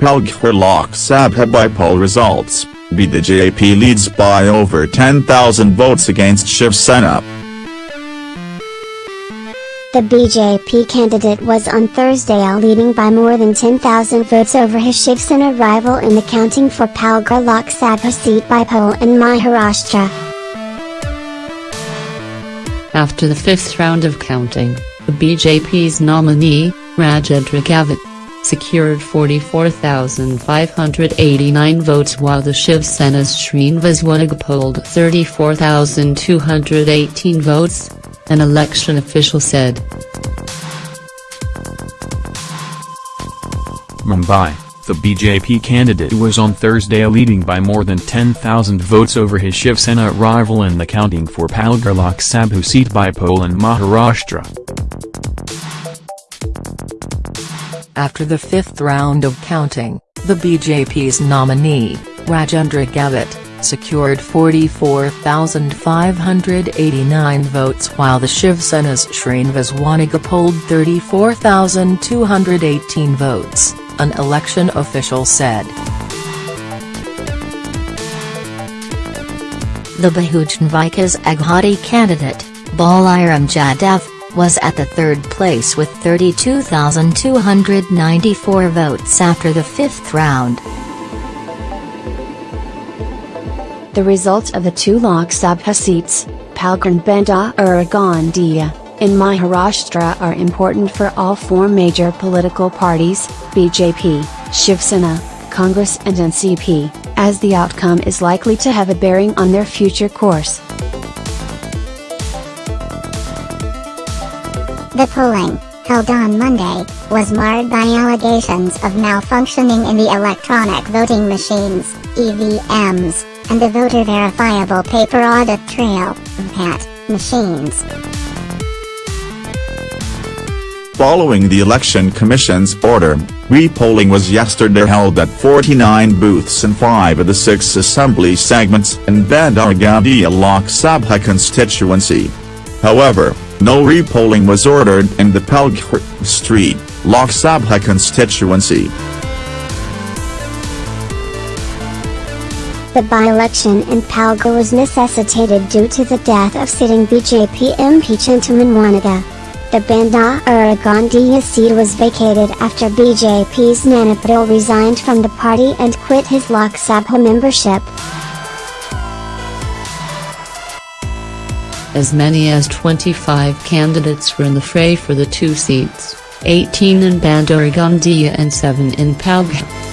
Palghar Lok Sabha by poll results, BJP leads by over 10,000 votes against Shiv Sena. The BJP candidate was on Thursday leading by more than 10,000 votes over his Shiv Sena rival in the counting for Palghar Lok Sabha seat by poll in Maharashtra. After the fifth round of counting, the BJP's nominee, Rajendra Gavit, secured 44,589 votes while the Shiv Sena's Srinivas Waniga polled 34,218 votes, an election official said. Mumbai, the BJP candidate was on Thursday leading by more than 10,000 votes over his Shiv Sena rival in the counting for Palghar Lok Sabha seat by poll in Maharashtra. After the fifth round of counting, the BJP's nominee, Rajendra Gavit, secured 44,589 votes while the Shiv Sena's Srinivas Waniga polled 34,218 votes, an election official said. The Bahujan Vikas Aghadi candidate, Balaram Jadhav, was at the third place with 32,294 votes after the fifth round. The results of the two Lok Sabha seats, Palghar and Bhandara in Maharashtra are important for all four major political parties, BJP, Shiv Sena, Congress and NCP, as the outcome is likely to have a bearing on their future course. The polling, held on Monday, was marred by allegations of malfunctioning in the electronic voting machines, EVMs, and the voter verifiable paper audit trail, VAT, machines. Following the Election Commission's order, re-polling was yesterday held at 49 booths in five of the six assembly segments in Bhandara Gondia Lok Sabha constituency. However, no repolling was ordered in the Palghar Street, Lok Sabha constituency. The by-election in Palghar was necessitated due to the death of sitting BJP MP Chintaman Wanaga. The Bhandara Gondia seat was vacated after BJP's Nana resigned from the party and quit his Lok Sabha membership. As many as 25 candidates were in the fray for the two seats, 18 in Bhandara Gondia and 7 in Palghar.